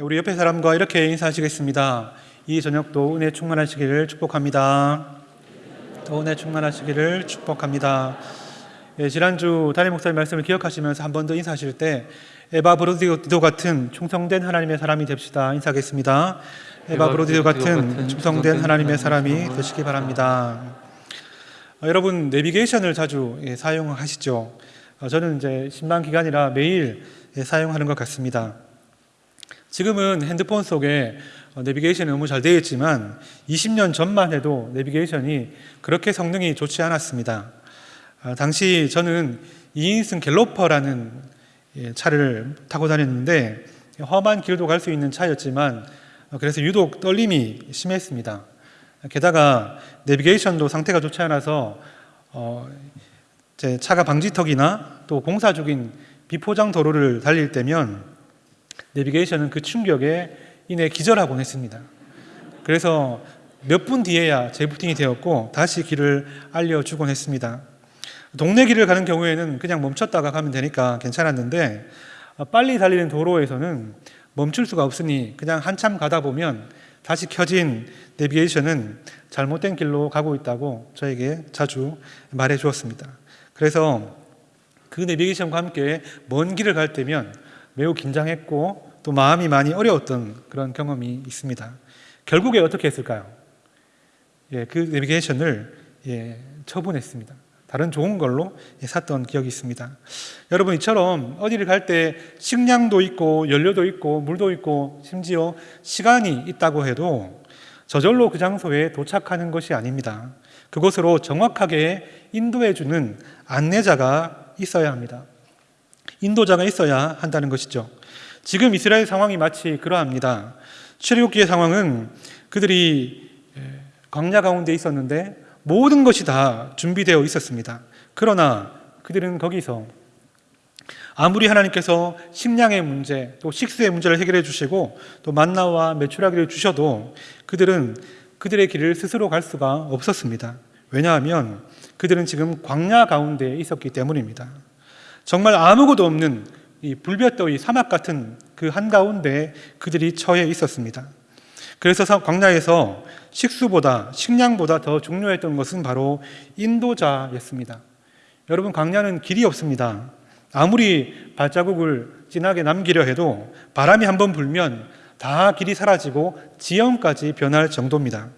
우리 옆에 사람과 이렇게 인사하시겠습니다. 이 저녁도 은혜 충만하시기를 축복합니다. 또 은혜 충만하시기를 축복합니다. 예, 지난주 담임 목사님 말씀을 기억하시면서 한 번 더 인사하실 때 에바 브로디도 같은 충성된 하나님의 사람이 됩시다. 인사하겠습니다. 에바 브로디도 같은 충성된 하나님의 사람이 되시기 바랍니다. 어, 여러분 내비게이션을 자주 예, 사용하시죠. 어, 저는 이제 신방 기간이라 매일 예, 사용하는 것 같습니다. 지금은 핸드폰 속에 어, 내비게이션이 너무 잘 되어 있지만 20년 전만 해도 내비게이션이 그렇게 성능이 좋지 않았습니다. 아, 당시 저는 2인승 갤로퍼라는 예, 차를 타고 다녔는데 험한 길도 갈 수 있는 차였지만 어, 그래서 유독 떨림이 심했습니다. 게다가 내비게이션도 상태가 좋지 않아서 어, 제 차가 방지턱이나 또 공사 중인 비포장 도로를 달릴 때면 내비게이션은 그 충격에 인해 기절하곤 했습니다. 그래서 몇 분 뒤에야 재부팅이 되었고 다시 길을 알려주곤 했습니다. 동네 길을 가는 경우에는 그냥 멈췄다가 가면 되니까 괜찮았는데 어, 빨리 달리는 도로에서는 멈출 수가 없으니 그냥 한참 가다 보면 다시 켜진 내비게이션은 잘못된 길로 가고 있다고 저에게 자주 말해 주었습니다. 그래서 그 내비게이션과 함께 먼 길을 갈 때면 매우 긴장했고 또 마음이 많이 어려웠던 그런 경험이 있습니다. 결국에 어떻게 했을까요? 예, 그 내비게이션을 예, 처분했습니다. 다른 좋은 걸로 예, 샀던 기억이 있습니다. 여러분 이처럼 어디를 갈 때 식량도 있고 연료도 있고 물도 있고 심지어 시간이 있다고 해도 저절로 그 장소에 도착하는 것이 아닙니다. 그곳으로 정확하게 인도해 주는 안내자가 있어야 합니다. 인도자가 있어야 한다는 것이죠. 지금 이스라엘 상황이 마치 그러합니다. 출애굽기의 상황은 그들이 광야 가운데 있었는데 모든 것이 다 준비되어 있었습니다. 그러나 그들은 거기서 아무리 하나님께서 식량의 문제, 또 식수의 문제를 해결해 주시고 또 만나와 메추라기를 주셔도 그들은 그들의 길을 스스로 갈 수가 없었습니다. 왜냐하면 그들은 지금 광야 가운데 있었기 때문입니다. 정말 아무것도 없는 이 불볕더위 사막 같은 그 한가운데 그들이 처해 있었습니다. 그래서 광야에서 식수보다 식량보다 더 중요했던 것은 바로 인도자였습니다. 여러분 광야는 길이 없습니다. 아무리 발자국을 진하게 남기려 해도 바람이 한번 불면 다 길이 사라지고 지형까지 변할 정도입니다.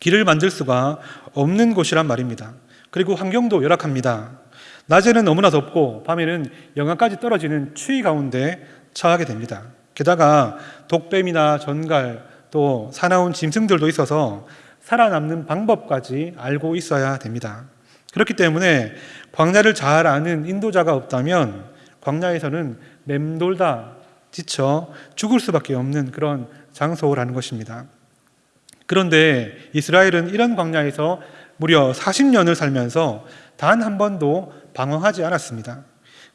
길을 만들 수가 없는 곳이란 말입니다. 그리고 환경도 열악합니다. 낮에는 너무나 덥고 밤에는 영하까지 떨어지는 추위 가운데 처하게 됩니다. 게다가 독뱀이나 전갈 또 사나운 짐승들도 있어서 살아남는 방법까지 알고 있어야 됩니다. 그렇기 때문에 광야를 잘 아는 인도자가 없다면 광야에서는 맴돌다 지쳐 죽을 수밖에 없는 그런 장소라는 것입니다. 그런데 이스라엘은 이런 광야에서 무려 40년을 살면서 단 한 번도 방황하지 않았습니다.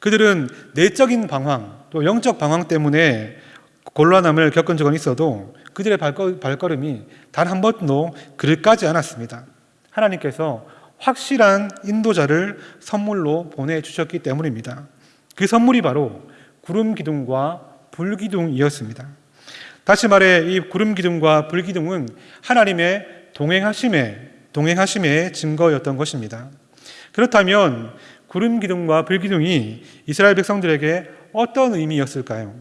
그들은 내적인 방황, 또 영적 방황 때문에 곤란함을 겪은 적은 있어도 그들의 발걸음이 단 한 번도 그릇까지 않았습니다. 하나님께서 확실한 인도자를 선물로 보내주셨기 때문입니다. 그 선물이 바로 구름 기둥과 불 기둥이었습니다. 다시 말해 이 구름 기둥과 불 기둥은 하나님의 동행하심의 동행하심의 증거였던 것입니다. 그렇다면 구름 기둥과 불 기둥이 이스라엘 백성들에게 어떤 의미였을까요?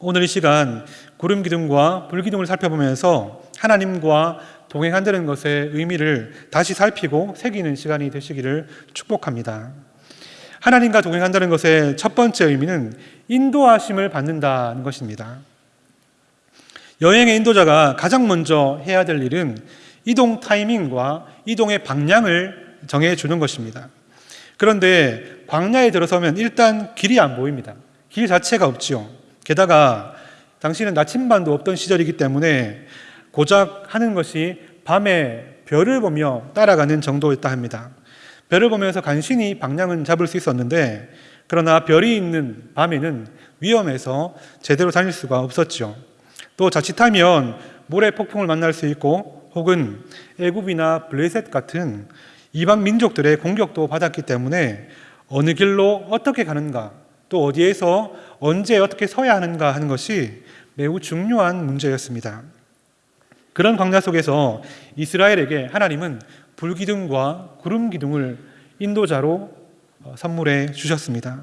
오늘 이 시간 구름 기둥과 불 기둥을 살펴보면서 하나님과 동행한다는 것의 의미를 다시 살피고 새기는 시간이 되시기를 축복합니다. 하나님과 동행한다는 것의 첫 번째 의미는 인도하심을 받는다는 것입니다. 여행의 인도자가 가장 먼저 해야 될 일은 이동 타이밍과 이동의 방향을 정해 주는 것입니다. 그런데 광야에 들어서면 일단 길이 안 보입니다. 길 자체가 없지요. 게다가 당시는 나침반도 없던 시절이기 때문에 고작 하는 것이 밤에 별을 보며 따라가는 정도였다 합니다. 별을 보면서 간신히 방향은 잡을 수 있었는데 그러나 별이 있는 밤에는 위험해서 제대로 다닐 수가 없었죠. 또 자칫하면 모래 폭풍을 만날 수 있고 혹은 애굽이나 블레셋 같은 이방 민족들의 공격도 받았기 때문에 어느 길로 어떻게 가는가 또 어디에서 언제 어떻게 서야 하는가 하는 것이 매우 중요한 문제였습니다. 그런 광야 속에서 이스라엘에게 하나님은 불기둥과 구름 기둥을 인도자로 어, 선물해 주셨습니다.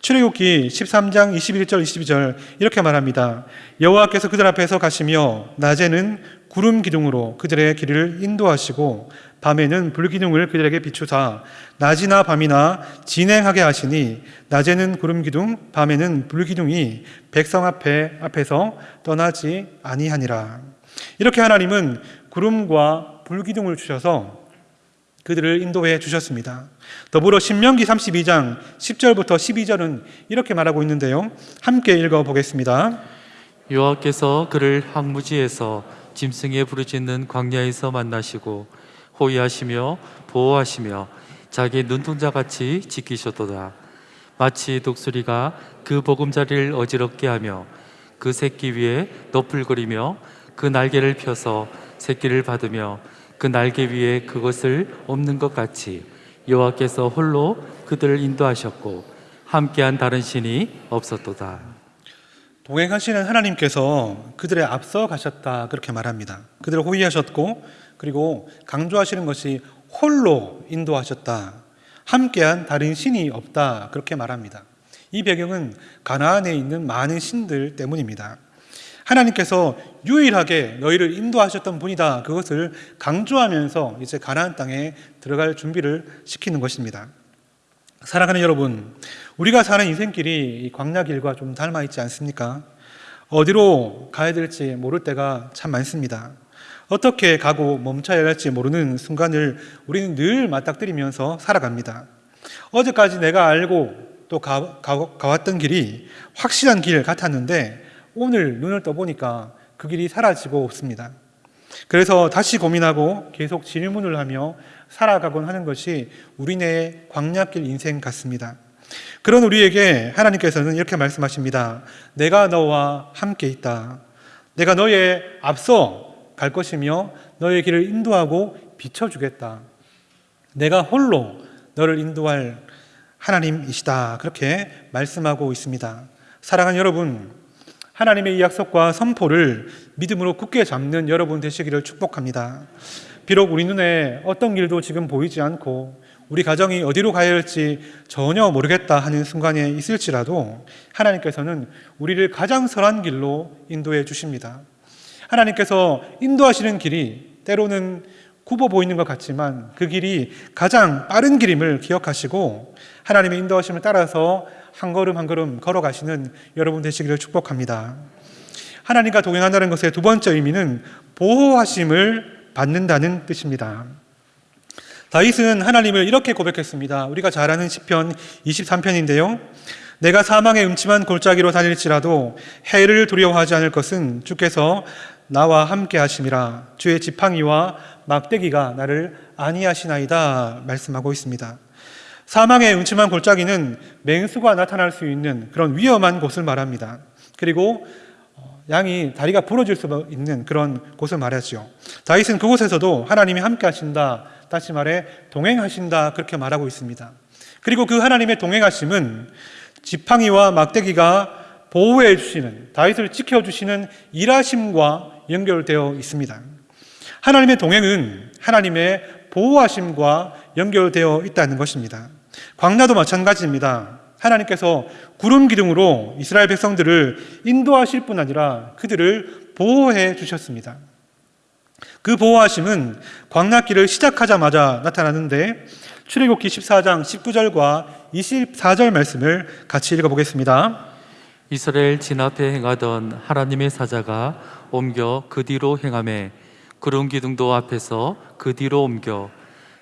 출애굽기 13장 21절 22절 이렇게 말합니다. 여호와께서 그들 앞에서 가시며 낮에는 구름 기둥으로 그들의 길을 인도하시고 밤에는 불 기둥을 그들에게 비추사 낮이나 밤이나 진행하게 하시니 낮에는 구름 기둥 밤에는 불 기둥이 백성 앞에 앞에서 떠나지 아니하니라. 이렇게 하나님은 구름과 불 기둥을 주셔서 그들을 인도해 주셨습니다. 더불어 신명기 32장 10절부터 12절은 이렇게 말하고 있는데요. 함께 읽어 보겠습니다. 여호와께서 그를 항무지에서 짐승의 부르짖는 광야에서 만나시고 호위하시며 보호하시며 자기 눈동자 같이 지키셨도다. 마치 독수리가 그 보금자리를 어지럽게 하며 그 새끼 위에 너풀거리며 그 날개를 펴서 새끼를 받으며 그 날개 위에 그것을 엎는 것 같이 여호와께서 홀로 그들을 인도하셨고 함께한 다른 신이 없었도다. 동행하시는 하나님께서 그들의 앞서 가셨다 그렇게 말합니다. 그들을 호위하셨고 그리고 강조하시는 것이 홀로 인도하셨다. 함께한 다른 신이 없다 그렇게 말합니다. 이 배경은 가나안에 있는 많은 신들 때문입니다. 하나님께서 유일하게 너희를 인도하셨던 분이다. 그것을 강조하면서 이제 가나안 땅에 들어갈 준비를 시키는 것입니다. 사랑하는 여러분, 우리가 사는 인생길이 이 광야길과 좀 닮아 있지 않습니까? 어디로 가야 될지 모를 때가 참 많습니다. 어떻게 가고 멈춰야 할지 모르는 순간을 우리는 늘 맞닥뜨리면서 살아갑니다. 어제까지 내가 알고 또 가, 가, 가왔던 길이 확실한 길 같았는데 오늘 눈을 떠보니까 그 길이 사라지고 없습니다. 그래서 다시 고민하고 계속 질문을 하며 살아가곤 하는 것이 우리네 광야길 인생 같습니다. 그런 우리에게 하나님께서는 이렇게 말씀하십니다. 내가 너와 함께 있다. 내가 너의 앞서 갈 것이며 너의 길을 인도하고 비춰주겠다. 내가 홀로 너를 인도할 하나님이시다. 그렇게 말씀하고 있습니다. 사랑하는 여러분, 하나님의 이 약속과 선포를 믿음으로 굳게 잡는 여러분 되시기를 축복합니다. 비록 우리 눈에 어떤 길도 지금 보이지 않고 우리 가정이 어디로 가야 할지 전혀 모르겠다 하는 순간에 있을지라도 하나님께서는 우리를 가장 선한 길로 인도해 주십니다. 하나님께서 인도하시는 길이 때로는 굽어 보이는 것 같지만 그 길이 가장 빠른 길임을 기억하시고 하나님의 인도하심을 따라서 한 걸음 한 걸음 걸어가시는 여러분 되시기를 축복합니다. 하나님과 동행한다는 것의 두 번째 의미는 보호하심을 받는다는 뜻입니다. 다윗은 하나님을 이렇게 고백했습니다. 우리가 잘 아는 시편 23편인데요. 내가 사망의 음침한 골짜기로 다닐지라도 해를 두려워하지 않을 것은 주께서 나와 함께 하심이라 주의 지팡이와 막대기가 나를 안위하시나이다 말씀하고 있습니다. 사망의 음침한 골짜기는 맹수가 나타날 수 있는 그런 위험한 곳을 말합니다. 그리고 어, 양이 다리가 부러질 수 있는 그런 곳을 말하죠. 다윗은 그곳에서도 하나님이 함께 하신다. 다시 말해 동행하신다. 그렇게 말하고 있습니다. 그리고 그 하나님의 동행하심은 지팡이와 막대기가 보호해 주시는 다윗을 지켜 주시는 일하심과 연결되어 있습니다. 하나님의 동행은 하나님의 보호하심과 연결되어 있다는 것입니다. 광야도 마찬가지입니다. 하나님께서 구름 기둥으로 이스라엘 백성들을 인도하실 뿐 아니라 그들을 보호해 주셨습니다. 그 보호하심은 광야길을 시작하자마자 나타나는데 출애굽기 14장 19절과 24절 말씀을 같이 읽어 보겠습니다. 이스라엘 진 앞에 행하던 하나님의 사자가 옮겨 그 뒤로 행함에 구름 기둥도 앞에서 그 뒤로 옮겨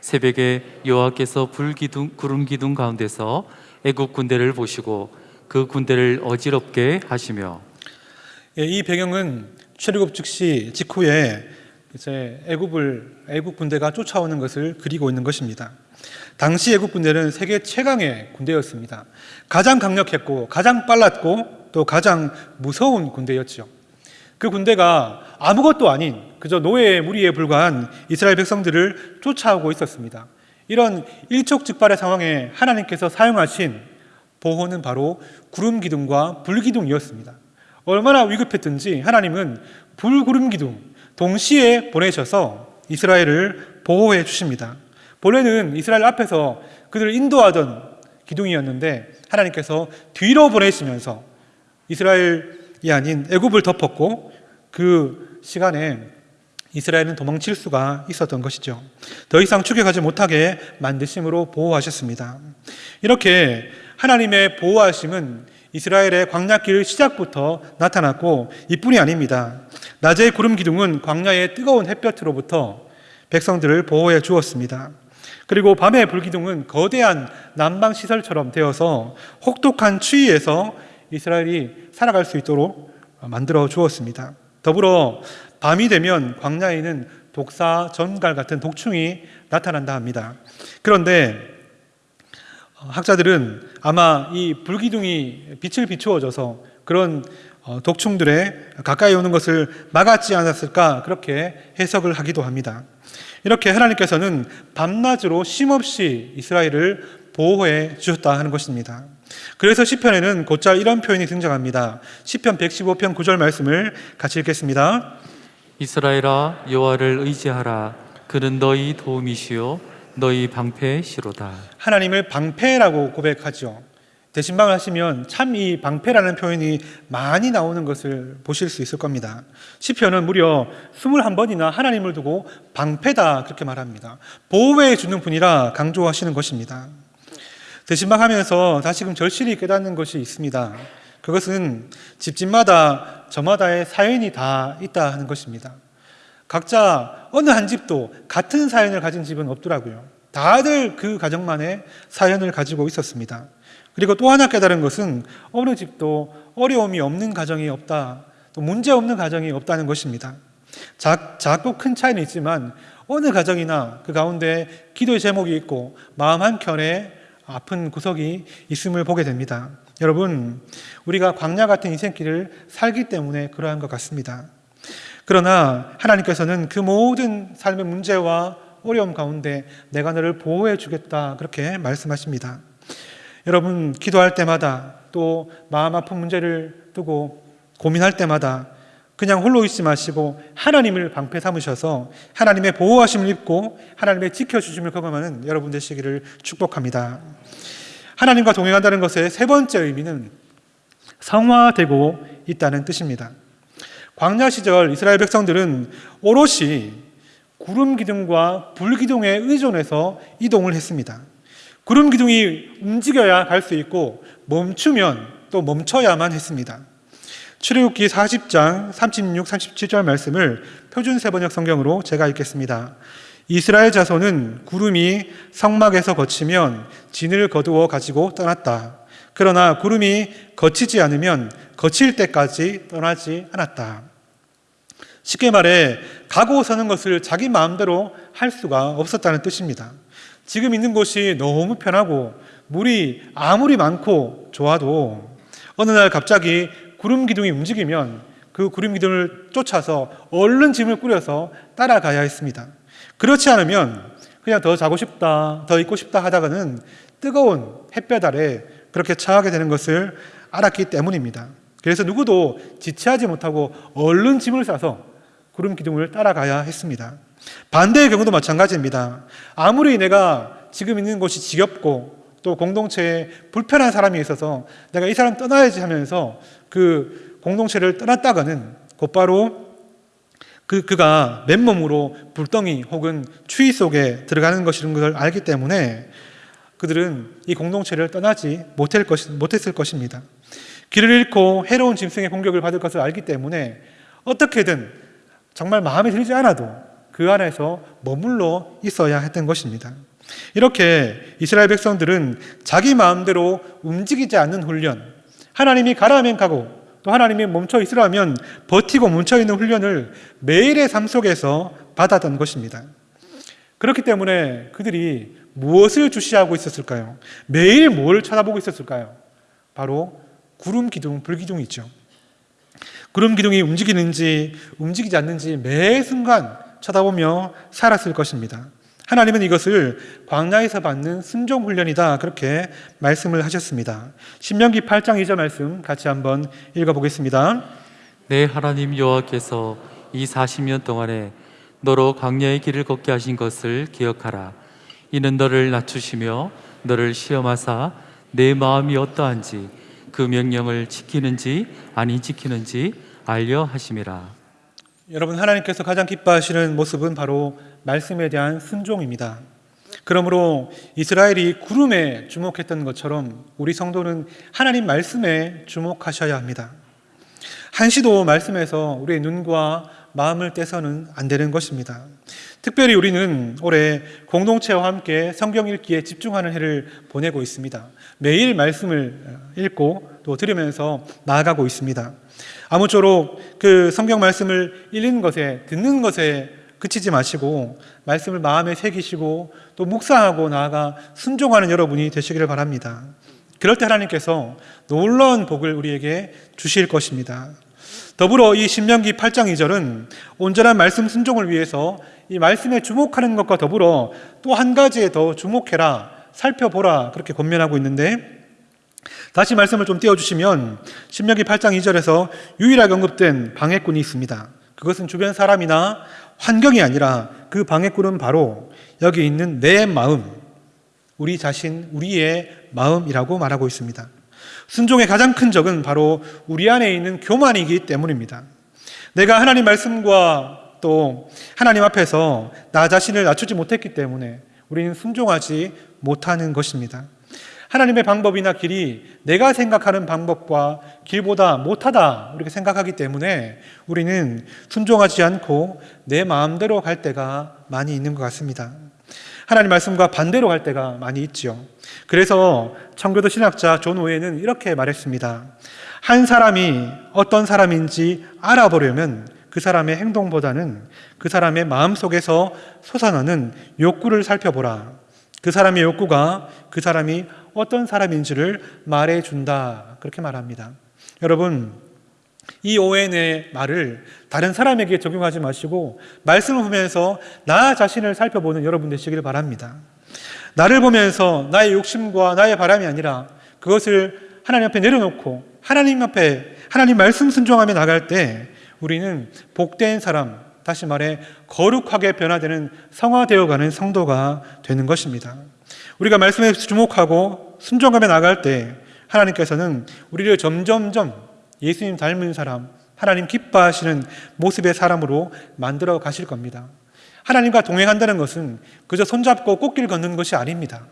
새벽에 여호와께서 불 기둥 구름 기둥 가운데서 애굽 군대를 보시고 그 군대를 어지럽게 하시며 예, 이 배경은 출애굽 즉시 직후에 이제 애굽을 애굽 군대가 쫓아오는 것을 그리고 있는 것입니다. 당시 애굽 군대는 세계 최강의 군대였습니다. 가장 강력했고 가장 빨랐고 또 가장 무서운 군대였죠. 그 군대가 아무것도 아닌 그저 노예의 무리에 불과한 이스라엘 백성들을 쫓아오고 있었습니다. 이런 일촉즉발의 상황에 하나님께서 사용하신 보호는 바로 구름 기둥과 불 기둥이었습니다. 얼마나 위급했든지 하나님은 불 구름 기둥 동시에 보내셔서 이스라엘을 보호해 주십니다. 본래는 이스라엘 앞에서 그들을 인도하던 기둥이었는데 하나님께서 뒤로 보내시면서 이스라엘이 아닌 애굽을 덮었고 그 시간에 이스라엘은 도망칠 수가 있었던 것이죠. 더 이상 추격하지 못하게 만드심으로 보호하셨습니다. 이렇게 하나님의 보호하심은 이스라엘의 광야길 시작부터 나타났고 이뿐이 아닙니다. 낮의 구름 기둥은 광야의 뜨거운 햇볕으로부터 백성들을 보호해 주었습니다. 그리고 밤의 불기둥은 거대한 난방 시설처럼 되어서 혹독한 추위에서 이스라엘이 살아갈 수 있도록 만들어 주었습니다. 더불어 밤이 되면 광야에는 독사, 전갈 같은 독충이 나타난다 합니다. 그런데 학자들은 아마 이 불기둥이 빛을 비추어줘서 그런 어, 독충들의 가까이 오는 것을 막았지 않았을까 그렇게 해석을 하기도 합니다. 이렇게 하나님께서는 밤낮으로 쉼없이 이스라엘을 보호해 주셨다 하는 것입니다. 그래서 시편에는 곧잘 이런 표현이 등장합니다. 시편 115편 9절 말씀을 같이 읽겠습니다. 이스라엘아 여호와를 의지하라 그는 너희 도움이시요 너희 방패시로다 하나님을 방패라고 고백하죠. 대신방을 하시면 참 이 방패라는 표현이 많이 나오는 것을 보실 수 있을 겁니다. 시편은 무려 21번이나 하나님을 두고 방패다 그렇게 말합니다. 보호해 주는 분이라 강조하시는 것입니다. 대신방 하면서 다시금 절실히 깨닫는 것이 있습니다. 그것은 집집마다 저마다의 사연이 다 있다 하는 것입니다. 각자 어느 한 집도 같은 사연을 가진 집은 없더라고요. 다들 그 가정만의 사연을 가지고 있었습니다. 그리고 또 하나 깨달은 것은 어느 집도 어려움이 없는 가정이 없다, 또 문제 없는 가정이 없다는 것입니다. 작, 작고 큰 차이는 있지만 어느 가정이나 그 가운데 기도의 제목이 있고 마음 한켠에 아픈 구석이 있음을 보게 됩니다. 여러분, 우리가 광야 같은 인생길을 살기 때문에 그러한 것 같습니다. 그러나 하나님께서는 그 모든 삶의 문제와 어려움 가운데 내가 너를 보호해 주겠다 그렇게 말씀하십니다. 여러분 기도할 때마다 또 마음 아픈 문제를 두고 고민할 때마다 그냥 홀로 있지 마시고 하나님을 방패 삼으셔서 하나님의 보호하심을 입고 하나님의 지켜주심을 경험하는 여러분 되시기를 축복합니다. 하나님과 동행한다는 것의 세 번째 의미는 성화되고 있다는 뜻입니다. 광야 시절 이스라엘 백성들은 오롯이 구름 기둥과 불 기둥에 의존해서 이동을 했습니다. 구름 기둥이 움직여야 갈 수 있고 멈추면 또 멈춰야만 했습니다. 출애굽기 40장 36, 37절 말씀을 표준 세번역 성경으로 제가 읽겠습니다. 이스라엘 자손은 구름이 성막에서 거치면 진을 거두어 가지고 떠났다. 그러나 구름이 거치지 않으면 거칠 때까지 떠나지 않았다. 쉽게 말해 가고 서는 것을 자기 마음대로 할 수가 없었다는 뜻입니다. 지금 있는 곳이 너무 편하고 물이 아무리 많고 좋아도 어느 날 갑자기 구름 기둥이 움직이면 그 구름 기둥을 쫓아서 얼른 짐을 꾸려서 따라가야 했습니다. 그렇지 않으면 그냥 더 자고 싶다, 더 있고 싶다 하다가는 뜨거운 햇볕 아래 그렇게 처하게 되는 것을 알았기 때문입니다. 그래서 누구도 지체하지 못하고 얼른 짐을 싸서 구름 기둥을 따라가야 했습니다. 반대의 경우도 마찬가지입니다. 아무리 내가 지금 있는 곳이 지겹고 또 공동체에 불편한 사람이 있어서 내가 이 사람 떠나야지 하면서 그 공동체를 떠났다가는 곧바로 그, 그가 맨몸으로 불덩이 혹은 추위 속에 들어가는 것이라는 것을 알기 때문에 그들은 이 공동체를 떠나지 못할 것, 못했을 것입니다. 길을 잃고 해로운 짐승의 공격을 받을 것을 알기 때문에 어떻게든 정말 마음에 들지 않아도 그 안에서 머물러 있어야 했던 것입니다. 이렇게 이스라엘 백성들은 자기 마음대로 움직이지 않는 훈련, 하나님이 가라면 가고 또 하나님이 멈춰 있으라면 버티고 멈춰 있는 훈련을 매일의 삶 속에서 받았던 것입니다. 그렇기 때문에 그들이 무엇을 주시하고 있었을까요? 매일 뭘 쳐다보고 있었을까요? 바로 구름 기둥, 불 기둥이죠. 구름 기둥이 움직이는지 움직이지 않는지 매 순간 쳐다보며 살았을 것입니다. 하나님은 이것을 광야에서 받는 순종 훈련이다 그렇게 말씀을 하셨습니다. 신명기 8장 2절 말씀 같이 한번 읽어 보겠습니다. 내 하나님 여호와께서 이 40년 동안에 너로 광야의 길을 걷게 하신 것을 기억하라. 이는 너를 낮추시며 너를 시험하사 내 마음이 어떠한지 그 명령을 지키는지 아니 지키는지 알려 하심이라. 여러분 하나님께서 가장 기뻐하시는 모습은 바로 말씀에 대한 순종입니다. 그러므로 이스라엘이 구름에 주목했던 것처럼 우리 성도는 하나님 말씀에 주목하셔야 합니다. 한시도 말씀에서 우리의 눈과 마음을 떼서는 안 되는 것입니다. 특별히 우리는 올해 공동체와 함께 성경 읽기에 집중하는 해를 보내고 있습니다. 매일 말씀을 읽고 또 들으면서 나아가고 있습니다. 아무쪼록 그 성경 말씀을 읽는 것에, 듣는 것에 그치지 마시고 말씀을 마음에 새기시고 또 묵상하고 나아가 순종하는 여러분이 되시기를 바랍니다. 그럴 때 하나님께서 놀라운 복을 우리에게 주실 것입니다. 더불어 이 신명기 8장 2절은 온전한 말씀 순종을 위해서 이 말씀에 주목하는 것과 더불어 또 한 가지에 더 주목해라, 살펴보라 그렇게 권면하고 있는데 다시 말씀을 좀 띄워주시면 신명기 8장 2절에서 유일하게 언급된 방해꾼이 있습니다. 그것은 주변 사람이나 환경이 아니라 그 방해꾼은 바로 여기 있는 내 마음, 우리 자신, 우리의 마음이라고 말하고 있습니다. 순종의 가장 큰 적은 바로 우리 안에 있는 교만이기 때문입니다. 내가 하나님 말씀과 또 하나님 앞에서 나 자신을 낮추지 못했기 때문에 우리는 순종하지 못하는 것입니다. 하나님의 방법이나 길이 내가 생각하는 방법과 길보다 못하다 이렇게 생각하기 때문에 우리는 순종하지 않고 내 마음대로 갈 때가 많이 있는 것 같습니다. 하나님 말씀과 반대로 갈 때가 많이 있죠. 그래서 청교도 신학자 존 오웬은 이렇게 말했습니다. 한 사람이 어떤 사람인지 알아보려면 그 사람의 행동보다는 그 사람의 마음 속에서 솟아나는 욕구를 살펴보라. 그 사람의 욕구가 그 사람이 어떤 사람인지를 말해준다. 그렇게 말합니다. 여러분, 이 오웬의 말을 다른 사람에게 적용하지 마시고 말씀을 보면서 나 자신을 살펴보는 여러분 되시기를 바랍니다. 나를 보면서 나의 욕심과 나의 바람이 아니라 그것을 하나님 앞에 내려놓고 하나님 앞에 하나님 말씀 순종하며 나갈 때 우리는 복된 사람, 다시 말해 거룩하게 변화되는 성화되어 가는 성도가 되는 것입니다. 우리가 말씀에 주목하고 순종하며 나갈 때 하나님께서는 우리를 점점점 예수님 닮은 사람, 하나님 기뻐하시는 모습의 사람으로 만들어 가실 겁니다. 하나님과 동행한다는 것은 그저 손잡고 꽃길 걷는 것이 아닙니다.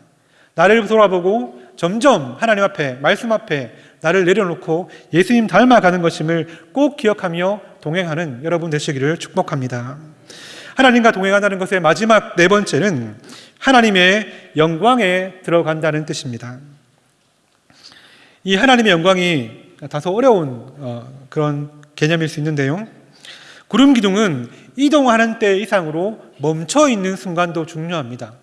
나를 돌아보고 점점 하나님 앞에, 말씀 앞에 나를 내려놓고 예수님 닮아가는 것임을 꼭 기억하며 동행하는 여러분 되시기를 축복합니다. 하나님과 동행한다는 것의 마지막 네 번째는 하나님의 영광에 들어간다는 뜻입니다. 이 하나님의 영광이 다소 어려운 어, 그런 개념일 수 있는데요. 구름 기둥은 이동하는 때 이상으로 멈춰 있는 순간도 중요합니다.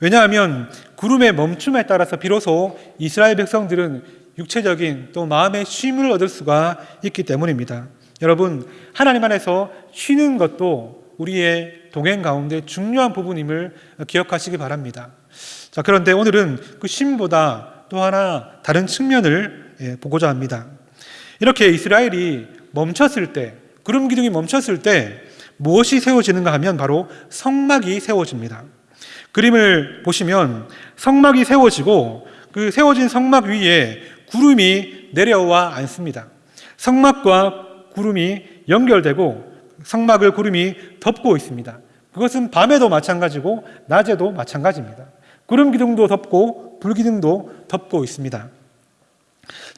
왜냐하면 구름의 멈춤에 따라서 비로소 이스라엘 백성들은 육체적인 또 마음의 쉼을 얻을 수가 있기 때문입니다. 여러분, 하나님 안에서 쉬는 것도 우리의 동행 가운데 중요한 부분임을 기억하시기 바랍니다. 자, 그런데 오늘은 그 쉼보다 또 하나 다른 측면을 예, 보고자 합니다. 이렇게 이스라엘이 멈췄을 때, 구름 기둥이 멈췄을 때 무엇이 세워지는가 하면 바로 성막이 세워집니다. 그림을 보시면 성막이 세워지고 그 세워진 성막 위에 구름이 내려와 앉습니다. 성막과 구름이 연결되고 성막을 구름이 덮고 있습니다. 그것은 밤에도 마찬가지고 낮에도 마찬가지입니다. 구름 기둥도 덮고 불 기둥도 덮고 있습니다.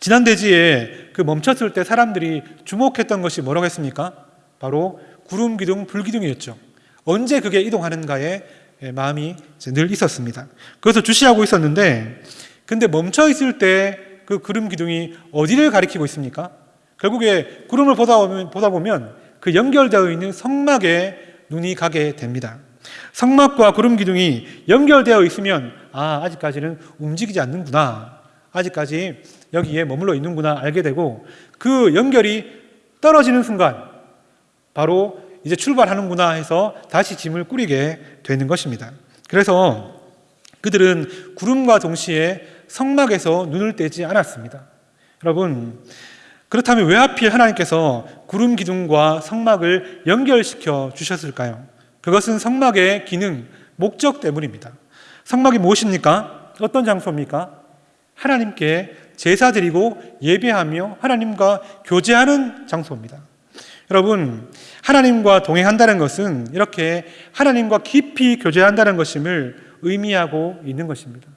지난 대지에 그 멈췄을 때 사람들이 주목했던 것이 뭐라고 했습니까? 바로 구름 기둥, 불 기둥이었죠. 언제 그게 이동하는가에 마음이 늘 있었습니다. 그래서 주시하고 있었는데, 근데 멈춰 있을 때 그 구름 기둥이 어디를 가리키고 있습니까? 결국에 구름을 보다 보면, 보다 보면 그 연결되어 있는 성막에 눈이 가게 됩니다. 성막과 구름 기둥이 연결되어 있으면 아 아직까지는 움직이지 않는구나. 아직까지 여기에 머물러 있는구나 알게 되고 그 연결이 떨어지는 순간 바로 이제 출발하는구나 해서 다시 짐을 꾸리게 되는 것입니다. 그래서 그들은 구름과 동시에 성막에서 눈을 떼지 않았습니다. 여러분, 그렇다면 왜 하필 하나님께서 구름 기둥과 성막을 연결시켜 주셨을까요? 그것은 성막의 기능, 목적 때문입니다. 성막이 무엇입니까? 어떤 장소입니까? 하나님께 제사 드리고 예배하며 하나님과 교제하는 장소입니다. 여러분, 하나님과 동행한다는 것은 이렇게 하나님과 깊이 교제한다는 것임을 의미하고 있는 것입니다.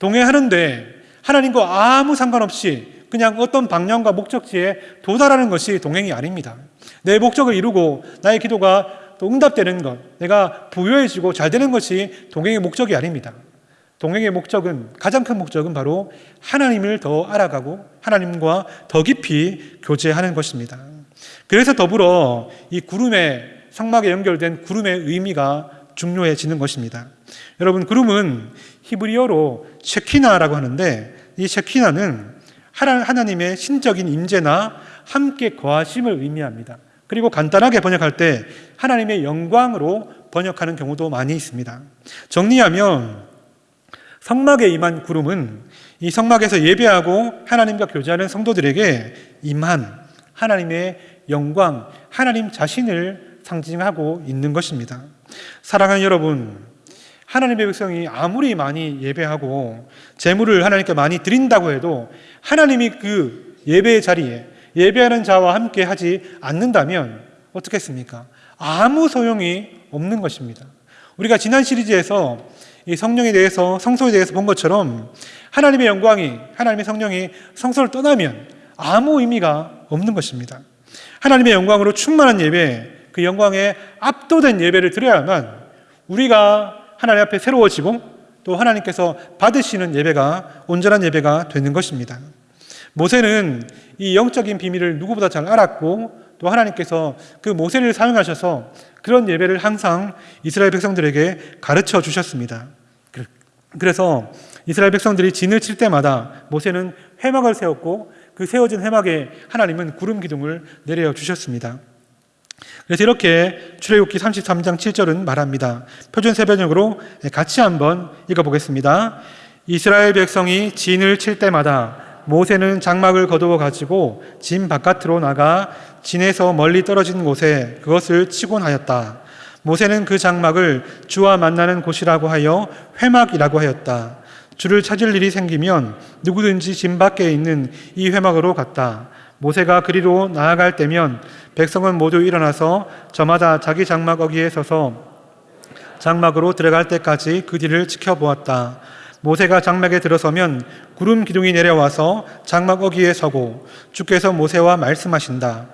동행하는데 하나님과 아무 상관없이 그냥 어떤 방향과 목적지에 도달하는 것이 동행이 아닙니다. 내 목적을 이루고 나의 기도가 또 응답되는 것, 내가 부유해지고 잘 되는 것이 동행의 목적이 아닙니다. 동행의 목적은 가장 큰 목적은 바로 하나님을 더 알아가고 하나님과 더 깊이 교제하는 것입니다. 그래서 더불어 이 구름에 성막에 연결된 구름의 의미가 중요해지는 것입니다. 여러분 구름은 히브리어로 셰키나라고 하는데 이 셰키나는 하나님의 신적인 임재나 함께 거하심을 의미합니다. 그리고 간단하게 번역할 때 하나님의 영광으로 번역하는 경우도 많이 있습니다. 정리하면 성막에 임한 구름은 이 성막에서 예배하고 하나님과 교제하는 성도들에게 임한 하나님의 영광, 하나님 자신을 상징하고 있는 것입니다. 사랑하는 여러분, 하나님의 백성이 아무리 많이 예배하고 재물을 하나님께 많이 드린다고 해도 하나님이 그 예배의 자리에 예배하는 자와 함께 하지 않는다면 어떻겠습니까? 아무 소용이 없는 것입니다. 우리가 지난 시리즈에서 이 성령에 대해서 성소에 대해서 본 것처럼 하나님의 영광이 하나님의 성령이 성소를 떠나면 아무 의미가 없는 것입니다. 하나님의 영광으로 충만한 예배, 그 영광에 압도된 예배를 드려야만 우리가 하나님 앞에 새로워지고 또 하나님께서 받으시는 예배가 온전한 예배가 되는 것입니다. 모세는 이 영적인 비밀을 누구보다 잘 알았고 또 하나님께서 그 모세를 사용하셔서 그런 예배를 항상 이스라엘 백성들에게 가르쳐 주셨습니다. 그래서 이스라엘 백성들이 진을 칠 때마다 모세는 회막을 세웠고 그 세워진 회막에 하나님은 구름 기둥을 내려 주셨습니다. 그래서 이렇게 출애굽기 33장 7절은 말합니다. 표준 세번역으로 같이 한번 읽어보겠습니다. 이스라엘 백성이 진을 칠 때마다 모세는 장막을 거두어 가지고 진 바깥으로 나가 진에서 멀리 떨어진 곳에 그것을 치곤 하였다. 모세는 그 장막을 주와 만나는 곳이라고 하여 회막이라고 하였다. 주를 찾을 일이 생기면 누구든지 진 밖에 있는 이 회막으로 갔다. 모세가 그리로 나아갈 때면 백성은 모두 일어나서 저마다 자기 장막 어기에 서서 장막으로 들어갈 때까지 그 뒤를 지켜보았다. 모세가 장막에 들어서면 구름 기둥이 내려와서 장막 어기에 서고 주께서 모세와 말씀하신다.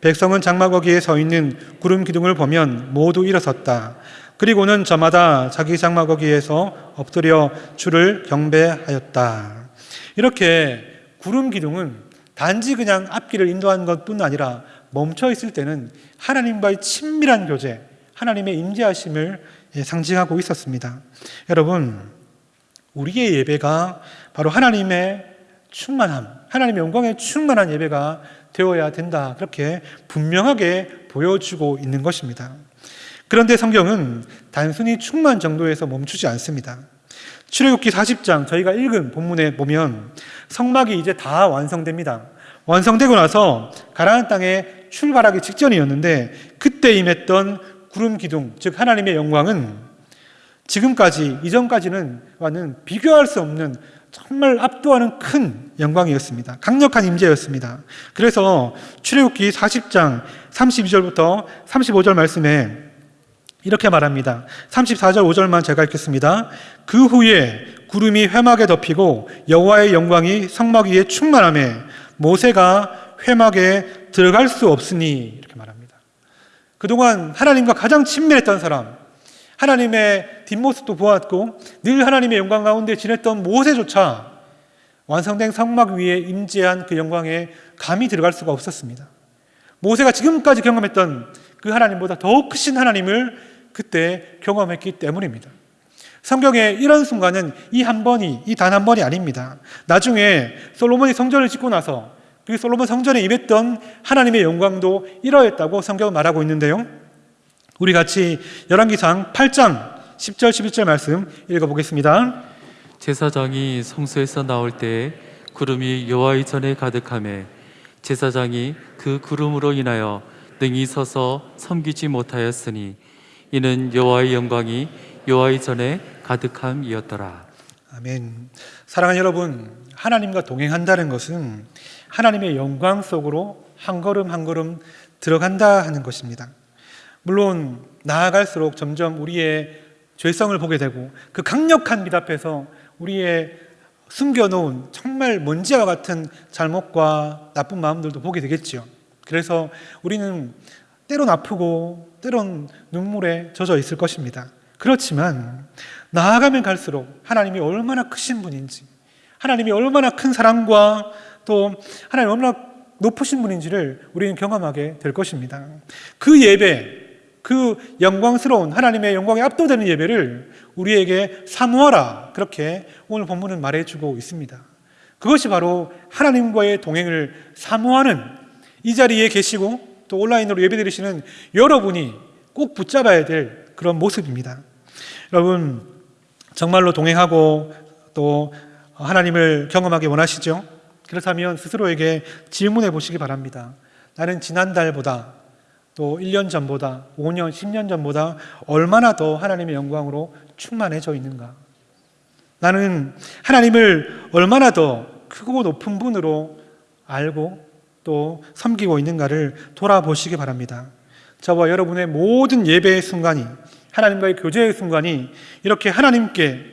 백성은 장막 어기에 서 있는 구름 기둥을 보면 모두 일어섰다. 그리고는 저마다 자기 장막 어기에서 엎드려 주를 경배하였다. 이렇게 구름 기둥은 단지 그냥 앞길을 인도하는 것뿐 아니라 멈춰 있을 때는 하나님과의 친밀한 교제, 하나님의 임재하심을 상징하고 있었습니다. 여러분, 우리의 예배가 바로 하나님의 충만함, 하나님의 영광의 충만한 예배가 되어야 된다. 그렇게 분명하게 보여주고 있는 것입니다. 그런데 성경은 단순히 충만 정도에서 멈추지 않습니다. 출애굽기 40장 저희가 읽은 본문에 보면 성막이 이제 다 완성됩니다. 완성되고 나서 가나안 땅에 출발하기 직전이었는데 그때 임했던 구름 기둥 즉 하나님의 영광은 지금까지 이전까지는 와는 비교할 수 없는 정말 압도하는 큰 영광이었습니다. 강력한 임재였습니다. 그래서 출애굽기 40장 32절부터 35절 말씀에 이렇게 말합니다. 34절 5절만 제가 읽겠습니다. 그 후에 구름이 회막에 덮이고 여호와의 영광이 성막 위에 충만함에 모세가 회막에 들어갈 수 없으니 이렇게 말합니다. 그동안 하나님과 가장 친밀했던 사람, 하나님의 뒷모습도 보았고 늘 하나님의 영광 가운데 지냈던 모세조차 완성된 성막 위에 임재한 그 영광에 감히 들어갈 수가 없었습니다. 모세가 지금까지 경험했던 그 하나님보다 더욱 크신 하나님을 그때 경험했기 때문입니다. 성경에 이런 순간은 이 한 번이, 이 단 한 번이 아닙니다. 나중에 솔로몬이 성전을 짓고 나서 그 솔로몬 성전에 임했던 하나님의 영광도 이러했다고 성경은 말하고 있는데요. 우리 같이 열왕기상 8장 10절 11절 말씀 읽어보겠습니다. 제사장이 성소에서 나올 때 구름이 여호와의 전에 가득함에 제사장이 그 구름으로 인하여 능히 서서 섬기지 못하였으니 이는 여호와의 영광이 여호와의 전에 가득함이었더라. 아멘. 사랑하는 여러분, 하나님과 동행한다는 것은 하나님의 영광 속으로 한 걸음 한 걸음 들어간다 하는 것입니다. 물론 나아갈수록 점점 우리의 죄성을 보게 되고 그 강력한 빛 앞에서 우리의 숨겨놓은 정말 먼지와 같은 잘못과 나쁜 마음들도 보게 되겠지요. 그래서 우리는 때론 아프고 때론 눈물에 젖어 있을 것입니다. 그렇지만 나아가면 갈수록 하나님이 얼마나 크신 분인지, 하나님이 얼마나 큰 사랑과 또 하나님 얼마나 높으신 분인지를 우리는 경험하게 될 것입니다. 그 예배, 그 영광스러운 하나님의 영광에 압도되는 예배를 우리에게 사모하라. 그렇게 오늘 본문은 말해주고 있습니다. 그것이 바로 하나님과의 동행을 사모하는 이 자리에 계시고 또 온라인으로 예배 드리시는 여러분이 꼭 붙잡아야 될 그런 모습입니다. 여러분, 정말로 동행하고 또 하나님을 경험하기 원하시죠? 그렇다면 스스로에게 질문해 보시기 바랍니다. 나는 지난달보다 또 1년 전보다 5년, 10년 전보다 얼마나 더 하나님의 영광으로 충만해져 있는가? 나는 하나님을 얼마나 더 크고 높은 분으로 알고 또 섬기고 있는가를 돌아보시기 바랍니다. 저와 여러분의 모든 예배의 순간이 하나님과의 교제의 순간이 이렇게 하나님께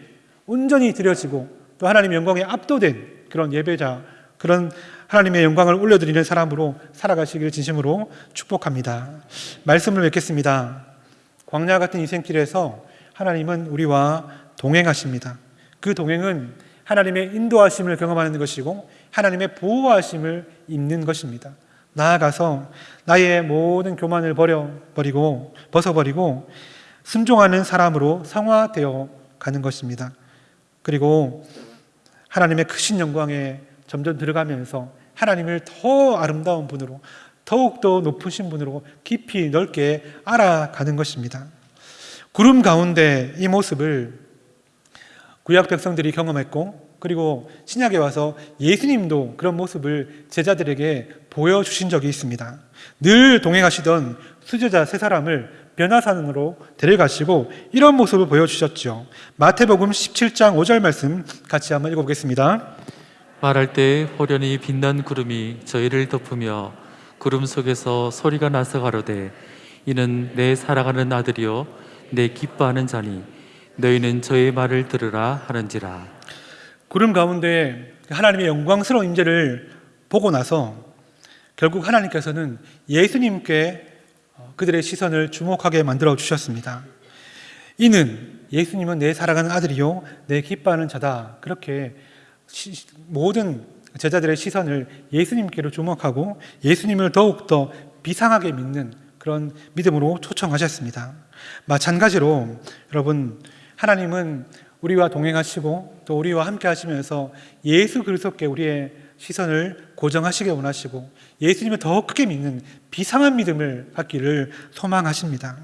온전히 드려지고 또 하나님의 영광에 압도된 그런 예배자, 그런 하나님의 영광을 올려드리는 사람으로 살아가시기를 진심으로 축복합니다. 말씀을 맺겠습니다. 광야 같은 인생길에서 하나님은 우리와 동행하십니다. 그 동행은 하나님의 인도하심을 경험하는 것이고 하나님의 보호하심을 입는 것입니다. 나아가서 나의 모든 교만을 버려버리고 벗어버리고 순종하는 사람으로 성화되어 가는 것입니다. 그리고 하나님의 크신 영광에 점점 들어가면서 하나님을 더 아름다운 분으로 더욱더 높으신 분으로 깊이 넓게 알아가는 것입니다. 구름 가운데 이 모습을 구약 백성들이 경험했고 그리고 신약에 와서 예수님도 그런 모습을 제자들에게 보여주신 적이 있습니다. 늘 동행하시던 수제자 세 사람을 변화산으로 데려가시고 이런 모습을 보여주셨죠. 마태복음 17장 5절 말씀 같이 한번 읽어보겠습니다. 말할 때 호련히 빛난 구름이 저희를 덮으며 구름 속에서 소리가 나서 가로되 이는 내 사랑하는 아들이요 내 기뻐하는 자니 너희는 저의 말을 들으라 하는지라 구름 가운데 하나님의 영광스러운 임재를 보고 나서 결국 하나님께서는 예수님께 그들의 시선을 주목하게 만들어 주셨습니다. 이는 예수님은 내 사랑하는 아들이요 내 기뻐하는 자다. 그렇게 시, 모든 제자들의 시선을 예수님께로 주목하고 예수님을 더욱더 비상하게 믿는 그런 믿음으로 초청하셨습니다. 마찬가지로 여러분 하나님은 우리와 동행하시고 또 우리와 함께 하시면서 예수 그리스도께 우리의 시선을 고정하시길 원하시고 예수님을 더 크게 믿는 비상한 믿음을 갖기를 소망하십니다.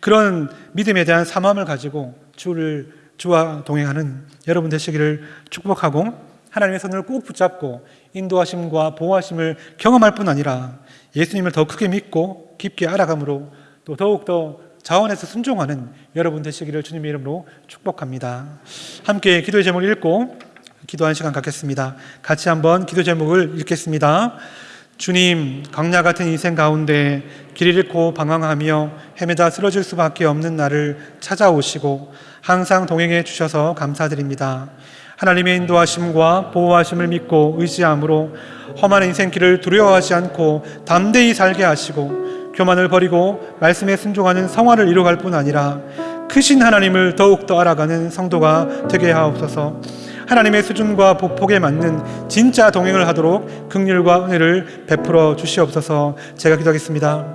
그런 믿음에 대한 사함을 가지고 주를 주와 동행하는 여러분 되시기를 축복하고 하나님의 손을 꼭 붙잡고 인도하심과 보호하심을 경험할 뿐 아니라 예수님을 더 크게 믿고 깊게 알아감으로 또 더욱더 자원해서 순종하는 여러분 되시기를 주님의 이름으로 축복합니다. 함께 기도의 제목을 읽고 기도하는 시간 갖겠습니다. 같이 한번 기도 제목을 읽겠습니다. 주님, 강야 같은 인생 가운데 길 잃고 방황하며 헤매다 쓰러질 수밖에 없는 나를 찾아오시고 항상 동행해 주셔서 감사드립니다. 하나님의 인도하심과 보호하심을 믿고 의지함으로 험한 인생길을 두려워하지 않고 담대히 살게 하시고 교만을 버리고 말씀에 순종하는 성화를 이루어갈 뿐 아니라 크신 하나님을 더욱더 알아가는 성도가 되게 하옵소서. 하나님의 수준과 보폭에 맞는 진짜 동행을 하도록 긍휼과 은혜를 베풀어 주시옵소서. 제가 기도하겠습니다.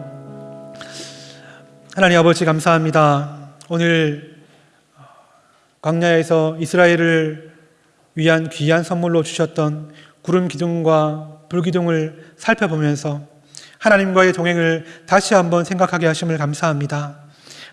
하나님 아버지 감사합니다. 오늘 광야에서 이스라엘을 위한 귀한 선물로 주셨던 구름 기둥과 불 기둥을 살펴보면서 하나님과의 동행을 다시 한번 생각하게 하심을 감사합니다.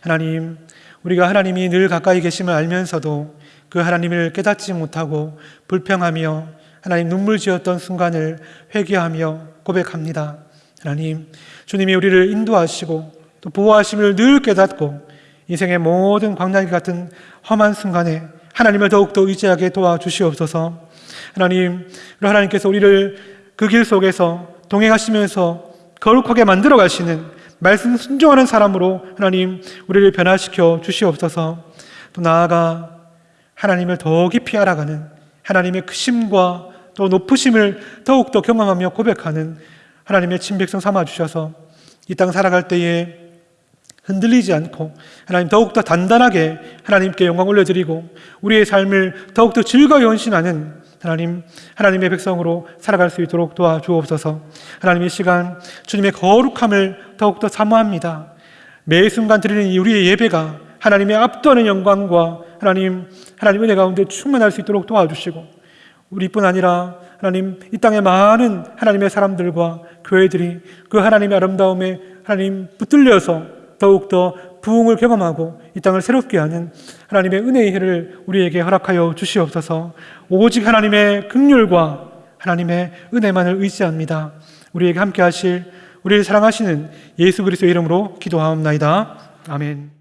하나님, 우리가 하나님이 늘 가까이 계심을 알면서도 그 하나님을 깨닫지 못하고 불평하며 하나님 눈물 지었던 순간을 회개하며 고백합니다. 하나님, 주님이 우리를 인도하시고 또 보호하심을 늘 깨닫고 인생의 모든 광야기 같은 험한 순간에 하나님을 더욱더 의지하게 도와주시옵소서. 하나님, 하나님께서 우리를 그 길 속에서 동행하시면서 거룩하게 만들어 가시는 말씀 순종하는 사람으로 하나님 우리를 변화시켜 주시옵소서. 또 나아가 하나님을 더 깊이 알아가는 하나님의 크심과 또 높으심을 더욱더 경험하며 고백하는 하나님의 친백성 삼아 주셔서 이 땅 살아갈 때에 흔들리지 않고 하나님 더욱더 단단하게 하나님께 영광 올려드리고 우리의 삶을 더욱더 즐거이 헌신하는 하나님 하나님의 백성으로 살아갈 수 있도록 도와주옵소서. 하나님의 시간 주님의 거룩함을 더욱더 사모합니다. 매 순간 드리는 이 우리의 예배가 하나님의 압도하는 영광과 하나님 하나님 은혜 가운데 충만할 수 있도록 도와주시고 우리뿐 아니라 하나님 이 땅의 많은 하나님의 사람들과 교회들이 그 하나님의 아름다움에 하나님 붙들려서 더욱더 부흥을 경험하고 이 땅을 새롭게 하는 하나님의 은혜의 해를 우리에게 허락하여 주시옵소서 오직 하나님의 극률과 하나님의 은혜만을 의지합니다. 우리에게 함께 하실 우리를 사랑하시는 예수 그리스도의 이름으로 기도하옵나이다. 아멘.